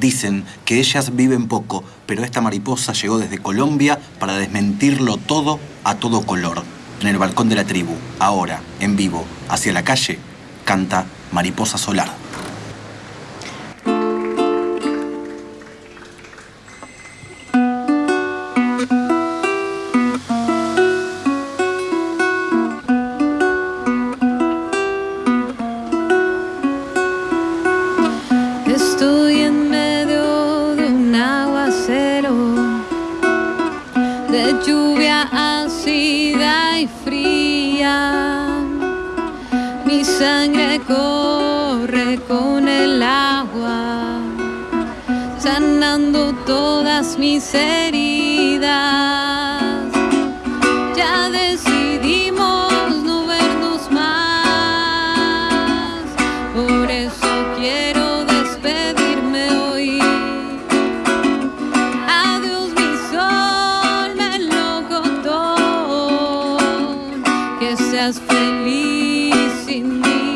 Dicen que ellas viven poco, pero esta mariposa llegó desde Colombia para desmentirlo todo a todo color. En el balcón de la tribu, ahora, en vivo, hacia la calle, canta Mariposa Solar. de lluvia ácida y fría. Mi sangre corre con el agua, sanando todas mis heridas. feliz em mim.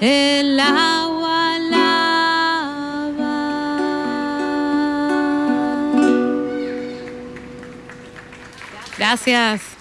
el agua lava. Gracias.